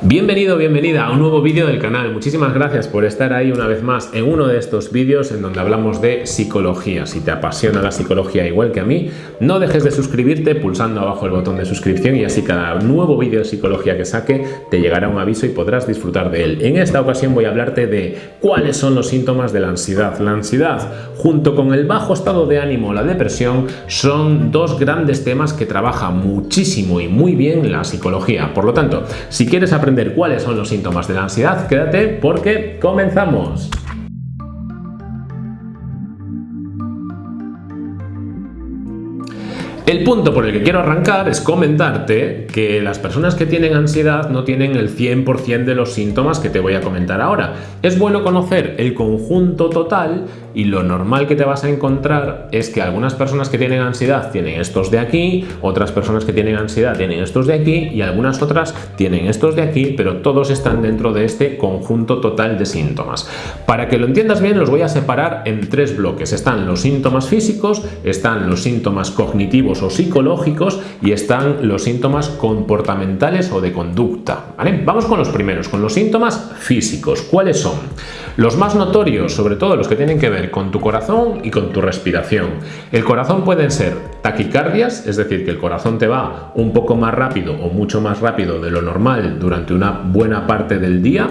Bienvenido, bienvenida a un nuevo vídeo del canal. Muchísimas gracias por estar ahí una vez más en uno de estos vídeos en donde hablamos de psicología. Si te apasiona la psicología igual que a mí, no dejes de suscribirte pulsando abajo el botón de suscripción y así cada nuevo vídeo de psicología que saque te llegará un aviso y podrás disfrutar de él. En esta ocasión voy a hablarte de cuáles son los síntomas de la ansiedad. La ansiedad, junto con el bajo estado de ánimo o la depresión, son dos grandes temas que trabaja muchísimo y muy bien la psicología. Por lo tanto, si quieres aprender cuáles son los síntomas de la ansiedad, quédate porque comenzamos. El punto por el que quiero arrancar es comentarte que las personas que tienen ansiedad no tienen el 100% de los síntomas que te voy a comentar ahora. Es bueno conocer el conjunto total y lo normal que te vas a encontrar es que algunas personas que tienen ansiedad tienen estos de aquí, otras personas que tienen ansiedad tienen estos de aquí y algunas otras tienen estos de aquí, pero todos están dentro de este conjunto total de síntomas. Para que lo entiendas bien los voy a separar en tres bloques. Están los síntomas físicos, están los síntomas cognitivos o psicológicos y están los síntomas comportamentales o de conducta. Vamos con los primeros, con los síntomas físicos. ¿Cuáles son? Los más notorios, sobre todo los que tienen que ver con tu corazón y con tu respiración. El corazón pueden ser taquicardias, es decir, que el corazón te va un poco más rápido o mucho más rápido de lo normal durante una buena parte del día,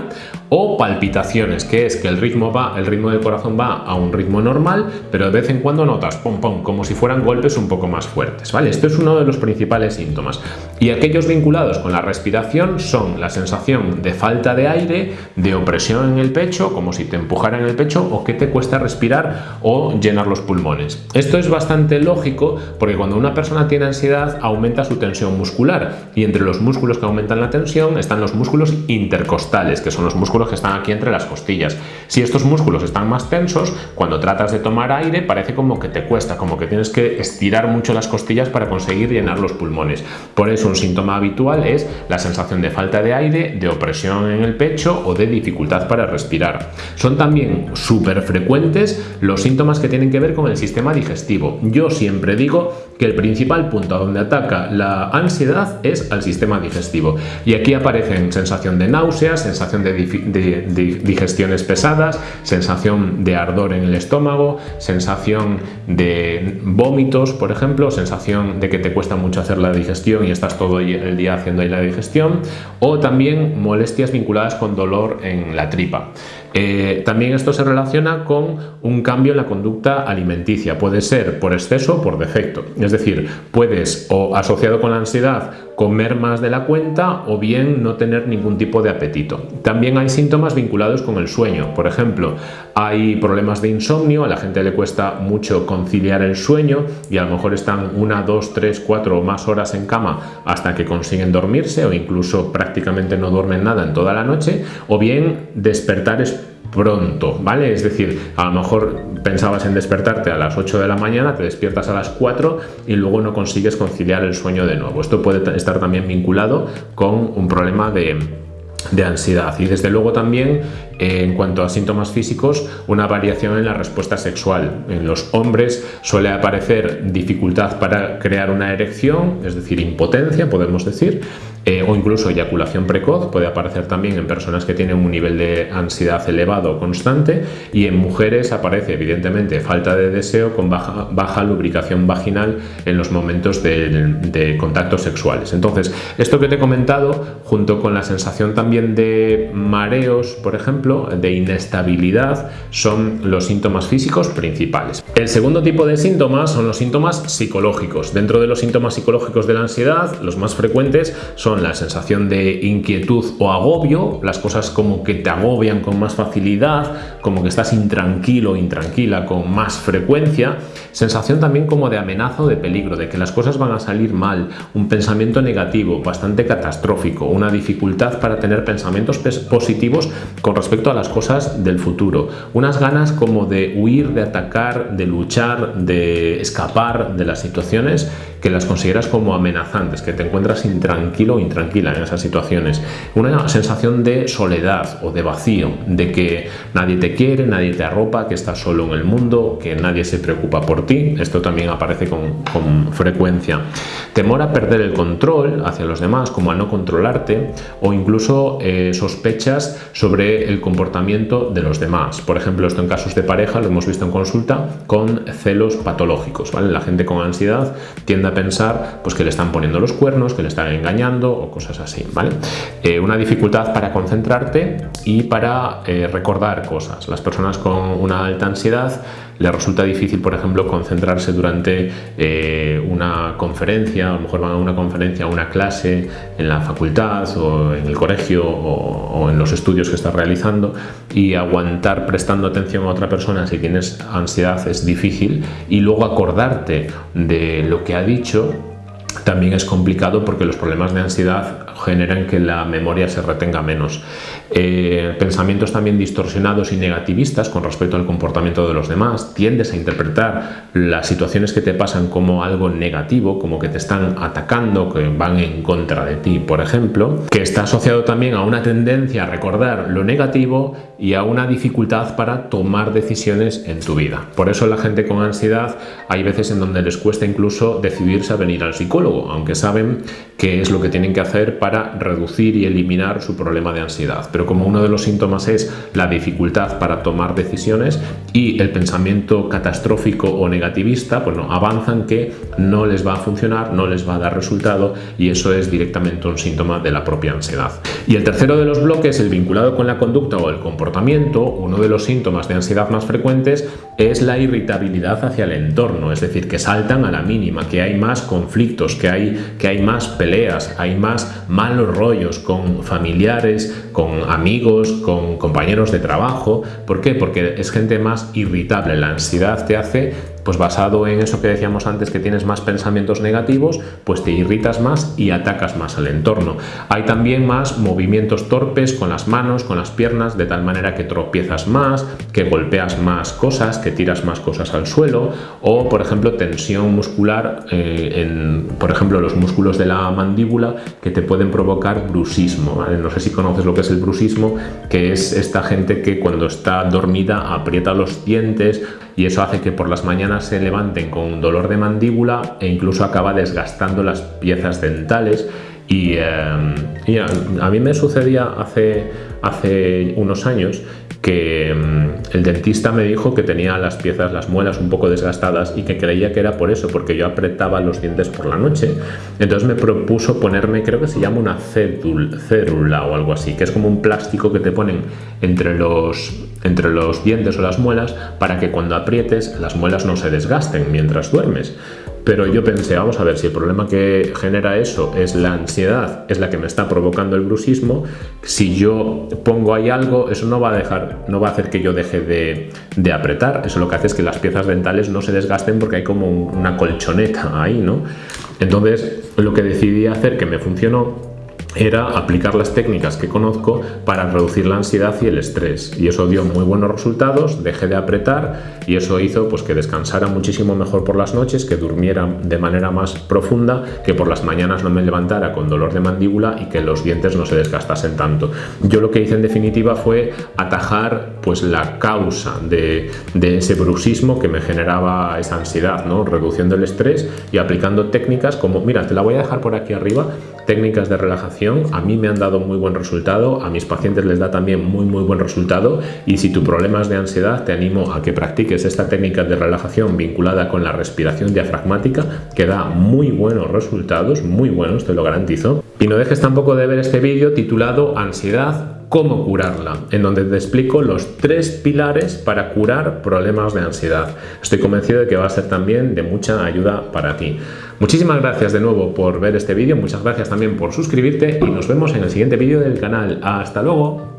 o palpitaciones, que es que el ritmo va, el ritmo del corazón va a un ritmo normal, pero de vez en cuando notas pom pom, como si fueran golpes un poco más fuertes, ¿vale? Esto es uno de los principales síntomas. Y aquellos vinculados con la respiración son la sensación de falta de aire, de opresión en el pecho, como si te empujaran el pecho, o que te cuesta respirar o llenar los pulmones. Esto es bastante lógico porque cuando una persona tiene ansiedad aumenta su tensión muscular y entre los músculos que aumentan la tensión están los músculos intercostales, que son los músculos que están aquí entre las costillas. Si estos músculos están más tensos, cuando tratas de tomar aire parece como que te cuesta, como que tienes que estirar mucho las costillas para conseguir llenar los pulmones. Por eso un síntoma habitual es la sensación de falta de aire, de opresión en el pecho o de dificultad para respirar. Son también súper frecuentes los síntomas que tienen que ver con el sistema digestivo. Yo siempre digo que el principal punto a donde ataca la ansiedad es al sistema digestivo. Y aquí aparecen sensación de náuseas, sensación de, digestiones pesadas, sensación de ardor en el estómago, sensación de vómitos, por ejemplo, sensación de que te cuesta mucho hacer la digestión y estás todo el día haciendo ahí la digestión, o también molestias vinculadas con dolor en la tripa. Eh, también esto se relaciona con un cambio en la conducta alimenticia. Puede ser por exceso o por defecto. Es decir, puedes o asociado con la ansiedad comer más de la cuenta o bien no tener ningún tipo de apetito. También hay síntomas vinculados con el sueño. Por ejemplo, hay problemas de insomnio, a la gente le cuesta mucho conciliar el sueño y a lo mejor están una, dos, tres, cuatro o más horas en cama hasta que consiguen dormirse o incluso prácticamente no duermen nada en toda la noche o bien despertar pronto, ¿vale? Es decir, a lo mejor pensabas en despertarte a las 8 de la mañana, te despiertas a las 4 y luego no consigues conciliar el sueño de nuevo. Esto puede estar también vinculado con un problema de, de ansiedad y desde luego también en cuanto a síntomas físicos una variación en la respuesta sexual en los hombres suele aparecer dificultad para crear una erección es decir impotencia podemos decir eh, o incluso eyaculación precoz puede aparecer también en personas que tienen un nivel de ansiedad elevado constante y en mujeres aparece evidentemente falta de deseo con baja, lubricación vaginal en los momentos de contactos sexuales. Entonces, esto que te he comentado, junto con la sensación también de mareos, por ejemplo, de inestabilidad, son los síntomas físicos principales. El segundo tipo de síntomas son los síntomas psicológicos. Dentro de los síntomas psicológicos de la ansiedad, los más frecuentes son la sensación de inquietud o agobio, las cosas como que te agobian con más facilidad, como que estás intranquilo o intranquila con más frecuencia, sensación también como de amenaza o de peligro, de que las cosas van a salir mal, un pensamiento negativo, bastante catastrófico, una dificultad para tener pensamientos positivos con respecto respecto a las cosas del futuro. Unas ganas como de huir, de atacar, de luchar, de escapar de las situaciones que las consideras como amenazantes, que te encuentras intranquilo o intranquila en esas situaciones. Una sensación de soledad o de vacío, de que nadie te quiere, nadie te arropa, que estás solo en el mundo, que nadie se preocupa por ti. Esto también aparece con, con frecuencia. Temor a perder el control hacia los demás, como a no controlarte, o incluso eh, sospechas sobre el comportamiento de los demás. Por ejemplo, esto en casos de pareja lo hemos visto en consulta con celos patológicos. ¿vale? La gente con ansiedad tiende a pensar pues, que le están poniendo los cuernos, que le están engañando o cosas así. ¿vale? Eh, una dificultad para concentrarte y para eh, recordar cosas. Las personas con una alta ansiedad les resulta difícil, por ejemplo, concentrarse durante eh, una conferencia, a lo mejor van a una conferencia, a una clase en la facultad o en el colegio o, o en los estudios que estás realizando y aguantar prestando atención a otra persona si tienes ansiedad es difícil. Y luego acordarte de lo que ha dicho también es complicado porque los problemas de ansiedad generan que la memoria se retenga menos. Eh, pensamientos también distorsionados y negativistas con respecto al comportamiento de los demás, tiendes a interpretar las situaciones que te pasan como algo negativo, como que te están atacando, que van en contra de ti, por ejemplo, que está asociado también a una tendencia a recordar lo negativo y a una dificultad para tomar decisiones en tu vida. Por eso la gente con ansiedad hay veces en donde les cuesta incluso decidirse a venir al psicólogo, aunque saben qué es lo que tienen que hacer para reducir y eliminar su problema de ansiedad pero como uno de los síntomas es la dificultad para tomar decisiones y el pensamiento catastrófico o negativista, pues no, avanzan que no les va a funcionar, no les va a dar resultado y eso es directamente un síntoma de la propia ansiedad. Y el tercero de los bloques, el vinculado con la conducta o el comportamiento, uno de los síntomas de ansiedad más frecuentes es la irritabilidad hacia el entorno, es decir, que saltan a la mínima, que hay más conflictos, que hay, que hay más peleas, hay más malos rollos con familiares, con amigos, con compañeros de trabajo. ¿Por qué? Porque es gente más irritable. La ansiedad te hace pues basado en eso que decíamos antes, que tienes más pensamientos negativos, pues te irritas más y atacas más al entorno. Hay también más movimientos torpes con las manos, con las piernas, de tal manera que tropiezas más, que golpeas más cosas, que tiras más cosas al suelo, o por ejemplo tensión muscular eh, en, por ejemplo, los músculos de la mandíbula que te pueden provocar brusismo. No sé si conoces lo que es el brusismo, que es esta gente que cuando está dormida aprieta los dientes y eso hace que por las mañanas se levanten con dolor de mandíbula e incluso acaba desgastando las piezas dentales. Y, eh, a, mí me sucedía hace, hace unos años que mm, el dentista me dijo que tenía las piezas, las muelas un poco desgastadas y que creía que era por eso, porque yo apretaba los dientes por la noche. Entonces me propuso ponerme, creo que se llama una cérula o algo así, que es como un plástico que te ponen entre los, entre los dientes o las muelas para que cuando aprietes las muelas no se desgasten mientras duermes. Pero yo pensé, vamos a ver, si el problema que genera eso es la ansiedad, es la que me está provocando el brusismo, si yo pongo ahí algo, eso no va a dejar, no va a hacer que yo deje de, de apretar. Eso lo que hace es que las piezas dentales no se desgasten porque hay como una colchoneta ahí, ¿no? Entonces, lo que decidí hacer que me funcionó era aplicar las técnicas que conozco para reducir la ansiedad y el estrés y eso dio muy buenos resultados, dejé de apretar y eso hizo pues que descansara muchísimo mejor por las noches, que durmiera de manera más profunda, que por las mañanas no me levantara con dolor de mandíbula y que los dientes no se desgastasen tanto. Yo lo que hice en definitiva fue atajar pues la causa de, de ese bruxismo que me generaba esa ansiedad, ¿no? reduciendo el estrés y aplicando técnicas como, mira, te la voy a dejar por aquí arriba, técnicas de relajación, a mí me han dado muy buen resultado, a mis pacientes les da también muy muy buen resultado y si tu problema es de ansiedad te animo a que practiques esta técnica de relajación vinculada con la respiración diafragmática que da muy buenos resultados, muy buenos, te lo garantizo. Y no dejes tampoco de ver este vídeo titulado Ansiedad cómo curarla, en donde te explico los tres pilares para curar problemas de ansiedad. Estoy convencido de que va a ser también de mucha ayuda para ti. Muchísimas gracias de nuevo por ver este vídeo, muchas gracias también por suscribirte y nos vemos en el siguiente vídeo del canal. ¡Hasta luego!